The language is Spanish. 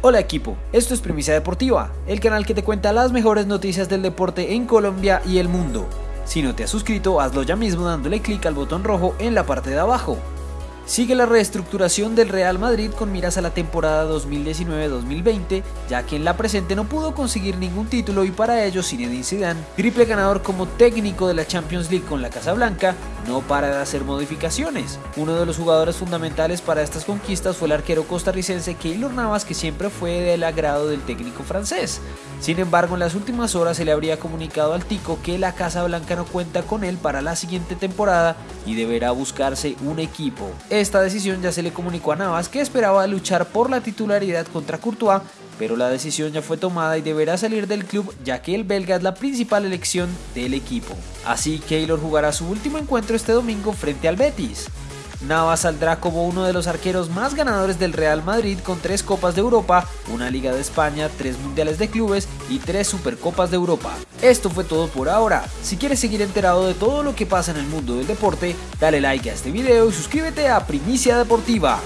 Hola equipo, esto es Primicia Deportiva, el canal que te cuenta las mejores noticias del deporte en Colombia y el mundo. Si no te has suscrito, hazlo ya mismo dándole clic al botón rojo en la parte de abajo. Sigue la reestructuración del Real Madrid con miras a la temporada 2019-2020, ya que en la presente no pudo conseguir ningún título y para ello Zinedine Zidane, triple ganador como técnico de la Champions League con la Casa Blanca, no para de hacer modificaciones. Uno de los jugadores fundamentales para estas conquistas fue el arquero costarricense Keylor Navas, que siempre fue del agrado del técnico francés. Sin embargo, en las últimas horas se le habría comunicado al Tico que la Casa Blanca no cuenta con él para la siguiente temporada y deberá buscarse un equipo. Esta decisión ya se le comunicó a Navas que esperaba luchar por la titularidad contra Courtois, pero la decisión ya fue tomada y deberá salir del club ya que el belga es la principal elección del equipo. Así Keylor jugará su último encuentro este domingo frente al Betis. Navas saldrá como uno de los arqueros más ganadores del Real Madrid con tres Copas de Europa, una Liga de España, tres Mundiales de Clubes y tres Supercopas de Europa. Esto fue todo por ahora. Si quieres seguir enterado de todo lo que pasa en el mundo del deporte, dale like a este video y suscríbete a Primicia Deportiva.